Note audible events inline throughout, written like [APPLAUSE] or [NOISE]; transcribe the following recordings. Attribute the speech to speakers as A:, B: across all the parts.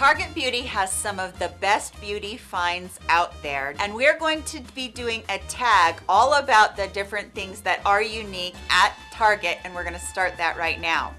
A: Target Beauty has some of the best beauty finds out there and we're going to be doing a tag all about the different things that are unique at Target and we're going to start that right now.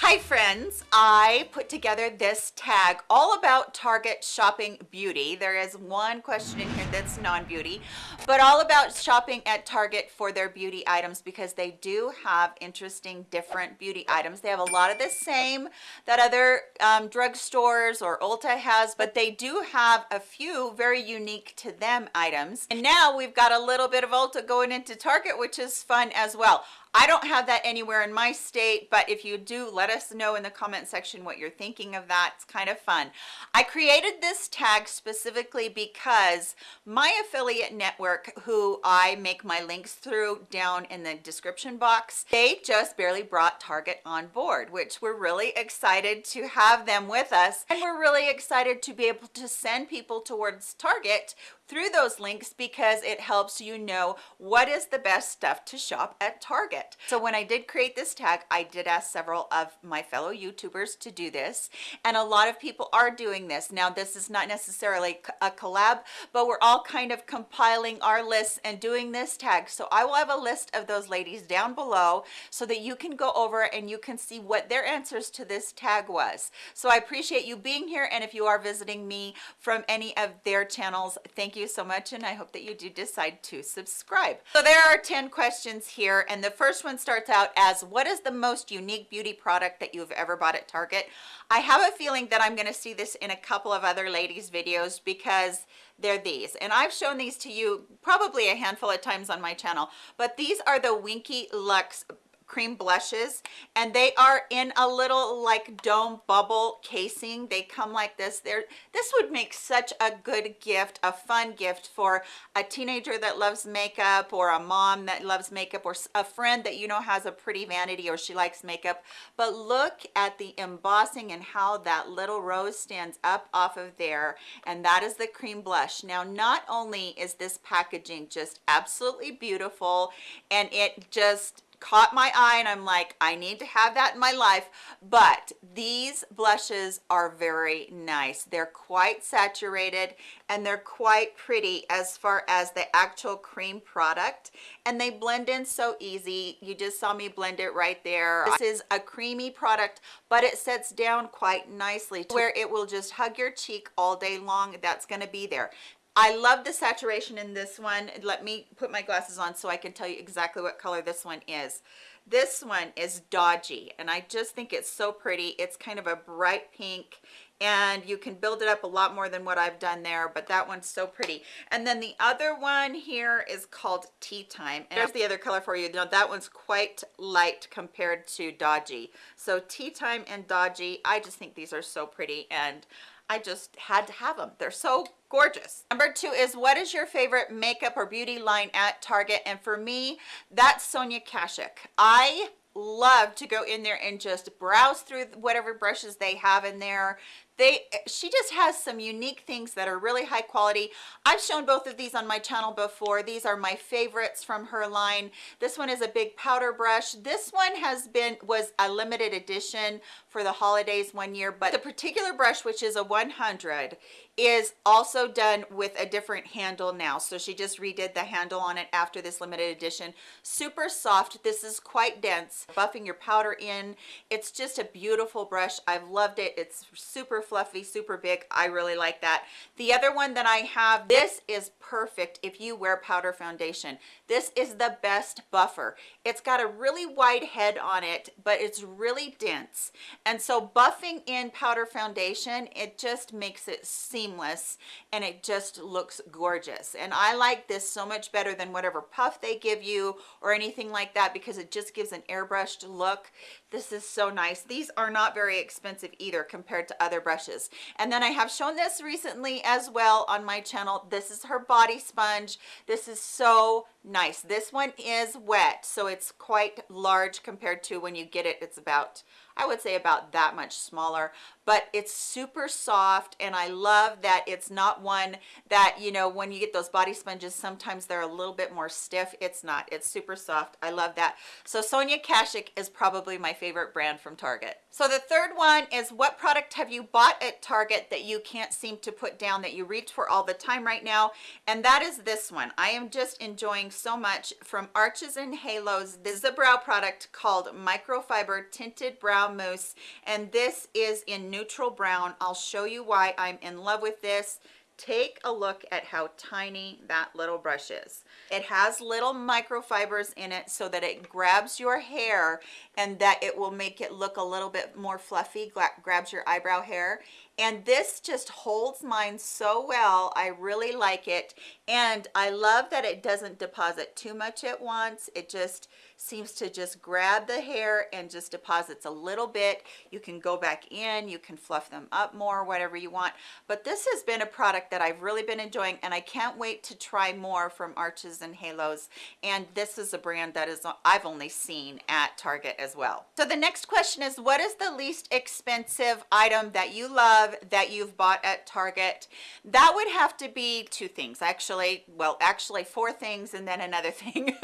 A: Hi friends, I put together this tag all about Target shopping beauty. There is one question in here that's non-beauty, but all about shopping at Target for their beauty items because they do have interesting different beauty items. They have a lot of the same that other um, drugstores or Ulta has, but they do have a few very unique to them items. And now we've got a little bit of Ulta going into Target, which is fun as well. I don't have that anywhere in my state, but if you do, let us know in the comment section what you're thinking of that. It's kind of fun. I created this tag specifically because my affiliate network, who I make my links through down in the description box, they just barely brought Target on board, which we're really excited to have them with us. And we're really excited to be able to send people towards Target through those links because it helps you know what is the best stuff to shop at Target. So when I did create this tag, I did ask several of my fellow YouTubers to do this and a lot of people are doing this. Now this is not necessarily a collab, but we're all kind of compiling our lists and doing this tag. So I will have a list of those ladies down below so that you can go over and you can see what their answers to this tag was. So I appreciate you being here and if you are visiting me from any of their channels, thank you so much and I hope that you do decide to subscribe. So there are 10 questions here and the first one starts out as what is the most unique beauty product that you've ever bought at Target? I have a feeling that I'm going to see this in a couple of other ladies videos because they're these and I've shown these to you probably a handful of times on my channel but these are the Winky Lux cream blushes and they are in a little like dome bubble casing. They come like this. There this would make such a good gift a fun gift for a teenager that loves makeup or a mom that loves makeup or a friend that you know has a pretty vanity or she likes makeup. But look at the embossing and how that little rose stands up off of there and that is the cream blush. Now not only is this packaging just absolutely beautiful and it just caught my eye and I'm like, I need to have that in my life. But these blushes are very nice. They're quite saturated and they're quite pretty as far as the actual cream product. And they blend in so easy. You just saw me blend it right there. This is a creamy product, but it sets down quite nicely where it will just hug your cheek all day long. That's gonna be there. I love the saturation in this one. Let me put my glasses on so I can tell you exactly what color this one is. This one is Dodgy, and I just think it's so pretty. It's kind of a bright pink, and you can build it up a lot more than what I've done there, but that one's so pretty. And then the other one here is called Tea Time. And there's the other color for you. Now that one's quite light compared to Dodgy. So Tea Time and Dodgy, I just think these are so pretty, and I just had to have them. They're so gorgeous. Number two is what is your favorite makeup or beauty line at Target? And for me, that's Sonia Kashuk. I love to go in there and just browse through whatever brushes they have in there they she just has some unique things that are really high quality. I've shown both of these on my channel before. These are my favorites from her line. This one is a big powder brush. This one has been was a limited edition for the holidays one year but the particular brush which is a 100 is also done with a different handle now. So she just redid the handle on it after this limited edition. Super soft. This is quite dense. Buffing your powder in. It's just a beautiful brush. I've loved it. It's super fluffy super big. I really like that. The other one that i have this is perfect if you wear powder foundation. This is the best buffer. It's got a really wide head on it but it's really dense. And so buffing in powder foundation it just makes it seamless and it just looks gorgeous. And i like this so much better than whatever puff they give you or anything like that because it just gives an airbrushed look. This is so nice. These are not very expensive either compared to other brushes. And then i have shown this recently as well on my channel. This is her body sponge. This is so nice. This one is wet so it's quite large compared to when you get it. It's about I would say about that much smaller, but it's super soft and I love that it's not one that, you know, when you get those body sponges, sometimes they're a little bit more stiff. It's not, it's super soft. I love that. So Sonia Kashuk is probably my favorite brand from Target. So the third one is what product have you bought at Target that you can't seem to put down that you reach for all the time right now? And that is this one. I am just enjoying so much from Arches and Halos. This is a brow product called Microfiber Tinted Brow brown mousse and this is in neutral brown. I'll show you why i'm in love with this. Take a look at how tiny that little brush is. It has little microfibers in it so that it grabs your hair and that it will make it look a little bit more fluffy grabs your eyebrow hair and this just holds mine so well. I really like it. And i love that it doesn't deposit too much at once. It just seems to just grab the hair and just deposits a little bit. You can go back in you can fluff them up more whatever you want. But this has been a product that i've really been enjoying and i can't wait to try more from arches and halos. And this is a brand that is i've only seen at target as well. So the next question is what is the least expensive item that you love that you've bought at target. That would have to be two things actually well actually four things and then another [LAUGHS] thing.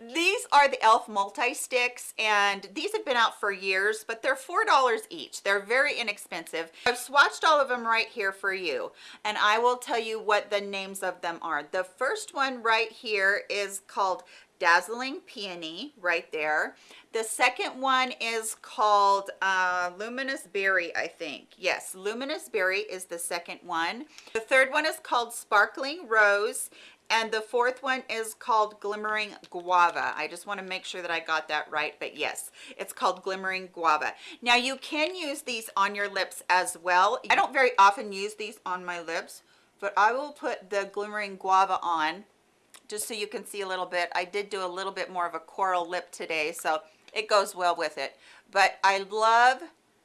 A: These are the elf multi-sticks and these have been out for years but they're four dollars each. They're very inexpensive. I've swatched all of them right here for you and i will tell you what the names of them are. The first one right here is called dazzling peony right there. The second one is called uh, luminous berry i think. Yes luminous berry is the second one. The third one is called sparkling rose and the fourth one is called glimmering guava. I just want to make sure that i got that right but yes it's called glimmering guava. Now you can use these on your lips as well. I don't very often use these on my lips but i will put the glimmering guava on just so you can see a little bit i did do a little bit more of a coral lip today so it goes well with it. But i love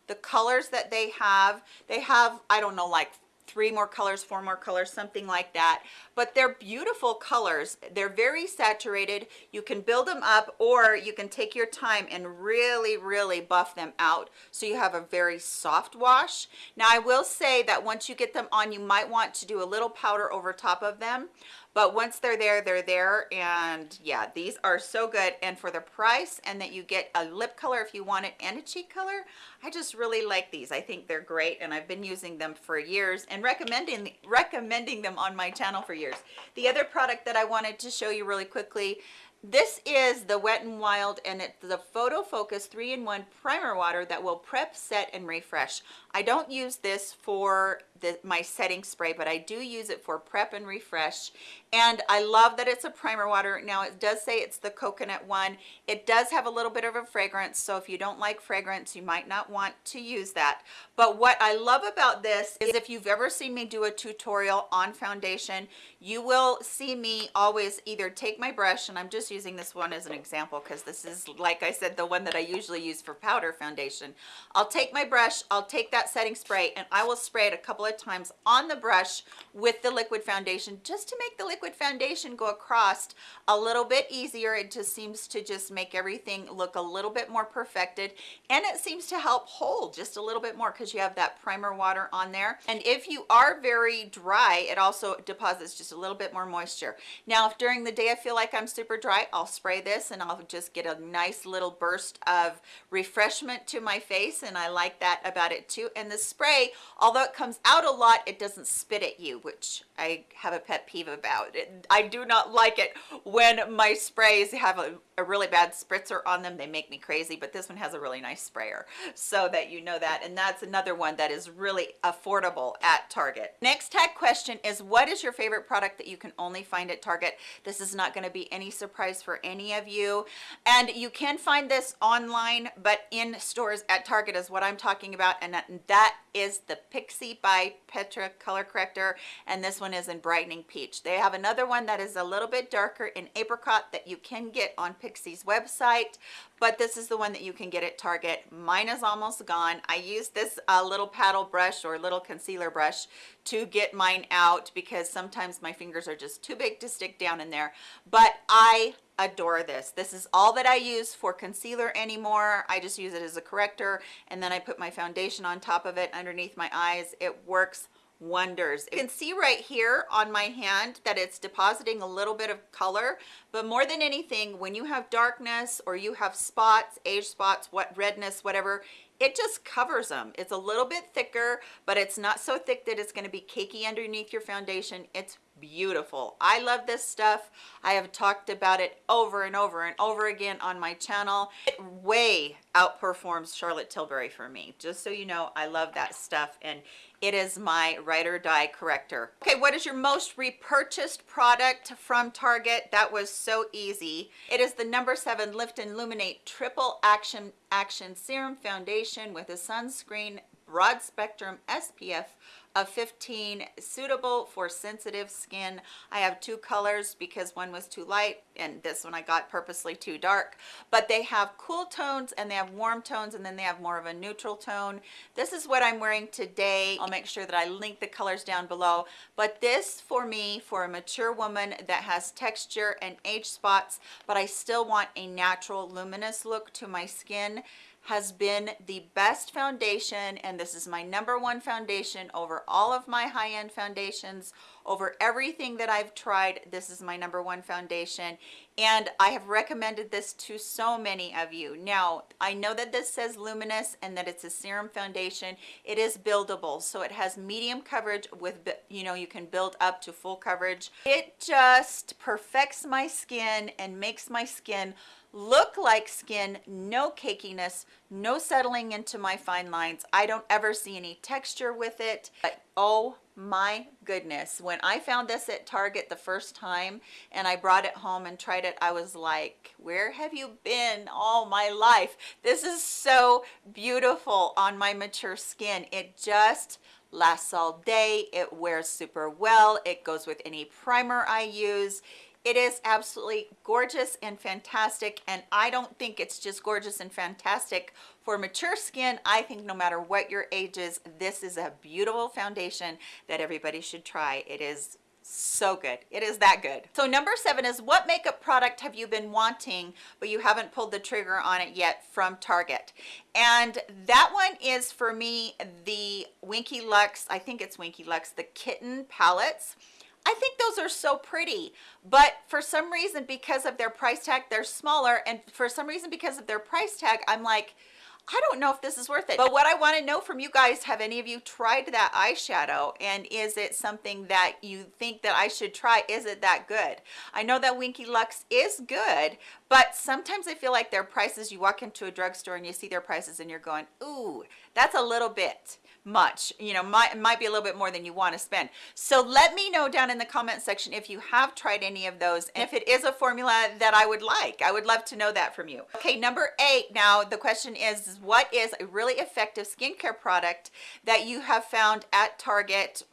A: the colors that they have. They have i don't know like three more colors four more colors something like that. But they're beautiful colors. They're very saturated. You can build them up or you can take your time and really really buff them out. So you have a very soft wash. Now i will say that once you get them on you might want to do a little powder over top of them but once they're there they're there. And yeah these are so good. And for the price and that you get a lip color if you want it and a cheek color i just really like these. I think they're great. And i've been using them for years and recommending recommending them on my channel for years. The other product that i wanted to show you really quickly this is the Wet n Wild and it's the Photo Focus 3-in-1 primer water that will prep, set, and refresh. I don't use this for the, my setting spray, but I do use it for prep and refresh. And I love that it's a primer water. Now it does say it's the coconut one. It does have a little bit of a fragrance. So if you don't like fragrance, you might not want to use that. But what I love about this is if you've ever seen me do a tutorial on foundation, you will see me always either take my brush, and I'm just using this one as an example because this is, like I said, the one that I usually use for powder foundation. I'll take my brush, I'll take that setting spray, and I will spray it a couple of of times on the brush with the liquid foundation just to make the liquid foundation go across a little bit easier. It just seems to just make everything look a little bit more perfected and it seems to help hold just a little bit more because you have that primer water on there. And if you are very dry it also deposits just a little bit more moisture. Now if during the day I feel like I'm super dry I'll spray this and I'll just get a nice little burst of refreshment to my face and I like that about it too. And the spray although it comes out out a lot it doesn't spit at you which i have a pet peeve about. It i do not like it when my sprays have a, a really bad spritzer on them. They make me crazy but this one has a really nice sprayer so that you know that. And that's another one that is really affordable at target. Next tag question is what is your favorite product that you can only find at target? This is not going to be any surprise for any of you. And you can find this online but in stores at target is what i'm talking about and that, that is the Pixi by Petra color corrector and this one is in brightening peach. They have another one that is a little bit darker in apricot that you can get on Pixi's website but this is the one that you can get at Target. Mine is almost gone. I used this uh, little paddle brush or little concealer brush to get mine out because sometimes my fingers are just too big to stick down in there. But I adore this. This is all that I use for concealer anymore. I just use it as a corrector and then I put my foundation on top of it underneath my eyes. It works wonders. You can see right here on my hand that it's depositing a little bit of color, but more than anything, when you have darkness or you have spots, age spots, what redness, whatever, it just covers them. It's a little bit thicker, but it's not so thick that it's gonna be cakey underneath your foundation. It's beautiful. I love this stuff. I have talked about it over and over and over again on my channel. It way outperforms Charlotte Tilbury for me. Just so you know, I love that stuff and it is my ride or die corrector. Okay, what is your most repurchased product from Target? That was so easy. It is the number seven Lift and Illuminate Triple Action Action Serum Foundation with a sunscreen broad spectrum SPF of 15 suitable for sensitive skin. I have two colors because one was too light and this one i got purposely too dark. But they have cool tones and they have warm tones and then they have more of a neutral tone. This is what i'm wearing today. I'll make sure that i link the colors down below. But this for me for a mature woman that has texture and age spots but i still want a natural luminous look to my skin has been the best foundation and this is my number one foundation over all of my high-end foundations. Over everything that I've tried this is my number one foundation and I have recommended this to so many of you. Now I know that this says luminous and that it's a serum foundation. It is buildable so it has medium coverage with you know you can build up to full coverage. It just perfects my skin and makes my skin look like skin no cakiness no settling into my fine lines. I don't ever see any texture with it. But oh my goodness when i found this at target the first time and i brought it home and tried it i was like where have you been all my life? This is so beautiful on my mature skin. It just lasts all day. It wears super well. It goes with any primer i use it is absolutely gorgeous and fantastic and i don't think it's just gorgeous and fantastic for mature skin. I think no matter what your age is this is a beautiful foundation that everybody should try. It is so good. It is that good. So number seven is what makeup product have you been wanting but you haven't pulled the trigger on it yet from target? And that one is for me the winky lux i think it's winky lux the kitten palettes I think those are so pretty, but for some reason, because of their price tag, they're smaller. And for some reason, because of their price tag, I'm like, I don't know if this is worth it. But what I want to know from you guys, have any of you tried that eyeshadow? And is it something that you think that I should try? Is it that good? I know that Winky Lux is good, but sometimes I feel like their prices, you walk into a drugstore and you see their prices and you're going, ooh, that's a little bit much you know might might be a little bit more than you want to spend. So let me know down in the comment section if you have tried any of those and if it is a formula that i would like. I would love to know that from you. Okay number eight now the question is what is a really effective skincare product that you have found at target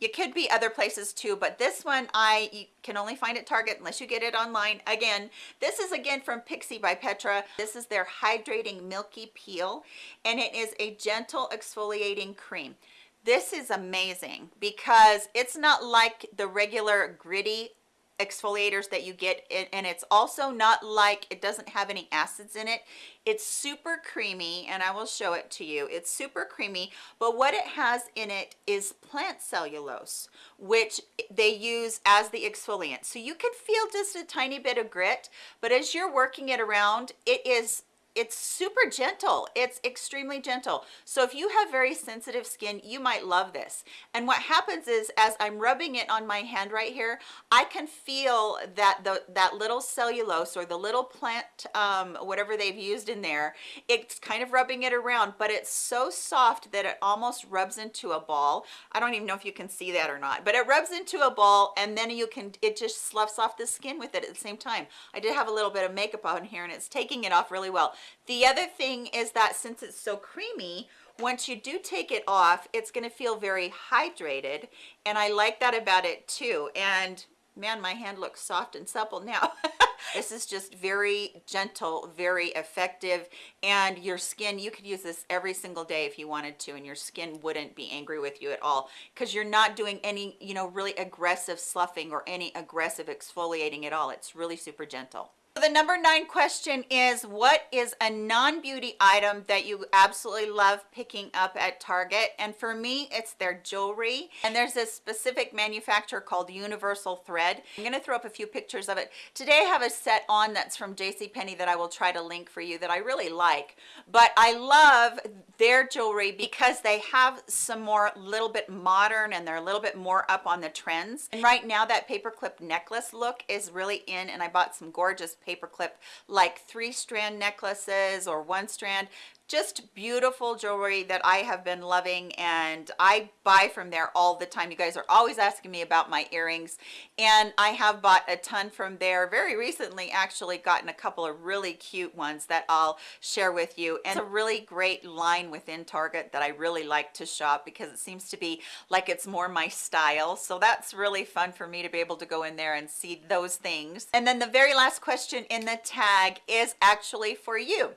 A: it could be other places too but this one i can only find at target unless you get it online. Again this is again from Pixi by petra. This is their hydrating milky peel and it is a gentle exfoliating cream. This is amazing because it's not like the regular gritty exfoliators that you get and it's also not like it doesn't have any acids in it. It's super creamy and i will show it to you. It's super creamy but what it has in it is plant cellulose which they use as the exfoliant. So you can feel just a tiny bit of grit but as you're working it around it is it's super gentle. It's extremely gentle. So if you have very sensitive skin you might love this. And what happens is as i'm rubbing it on my hand right here i can feel that the that little cellulose or the little plant um, whatever they've used in there. It's kind of rubbing it around but it's so soft that it almost rubs into a ball. I don't even know if you can see that or not but it rubs into a ball and then you can it just sloughs off the skin with it at the same time. I did have a little bit of makeup on here and it's taking it off really well The other thing is that since it's so creamy, once you do take it off, it's gonna feel very hydrated. And I like that about it too. And man, my hand looks soft and supple now. [LAUGHS] this is just very gentle, very effective. And your skin, you could use this every single day if you wanted to, and your skin wouldn't be angry with you at all because you're not doing any, you know, really aggressive sloughing or any aggressive exfoliating at all. It's really super gentle. The number nine question is what is a non-beauty item that you absolutely love picking up at Target? And for me, it's their jewelry. And there's this specific manufacturer called Universal Thread. I'm gonna throw up a few pictures of it. Today I have a set on that's from JCPenney that I will try to link for you that I really like. But I love their jewelry because they have some more little bit modern and they're a little bit more up on the trends. And right now that paperclip necklace look is really in and I bought some gorgeous paperclip like three strand necklaces or one strand just beautiful jewelry that I have been loving and I buy from there all the time. You guys are always asking me about my earrings and I have bought a ton from there. Very recently actually gotten a couple of really cute ones that I'll share with you and it's a really great line within Target that I really like to shop because it seems to be like it's more my style. So that's really fun for me to be able to go in there and see those things. And then the very last question in the tag is actually for you.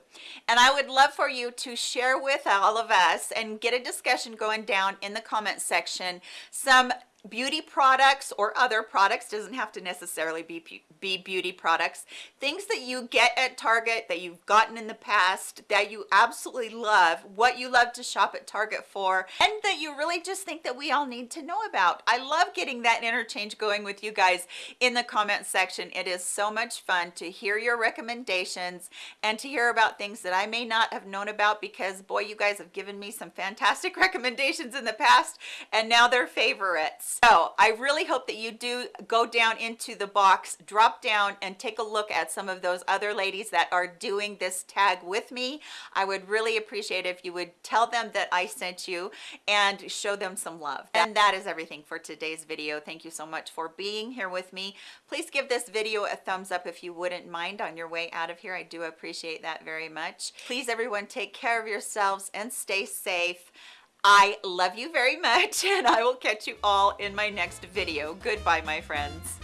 A: And I would love for you you to share with all of us and get a discussion going down in the comment section. Some beauty products or other products doesn't have to necessarily be be beauty products things that you get at target that you've gotten in the past that you absolutely love what you love to shop at target for and that you really just think that we all need to know about. I love getting that interchange going with you guys in the comment section. It is so much fun to hear your recommendations and to hear about things that i may not have known about because boy you guys have given me some fantastic [LAUGHS] recommendations in the past and now they're favorites so I really hope that you do go down into the box, drop down and take a look at some of those other ladies that are doing this tag with me. I would really appreciate if you would tell them that I sent you and show them some love. And that is everything for today's video. Thank you so much for being here with me. Please give this video a thumbs up if you wouldn't mind on your way out of here. I do appreciate that very much. Please everyone take care of yourselves and stay safe. I love you very much [LAUGHS] and I will catch you all in my next video. Goodbye, my friends.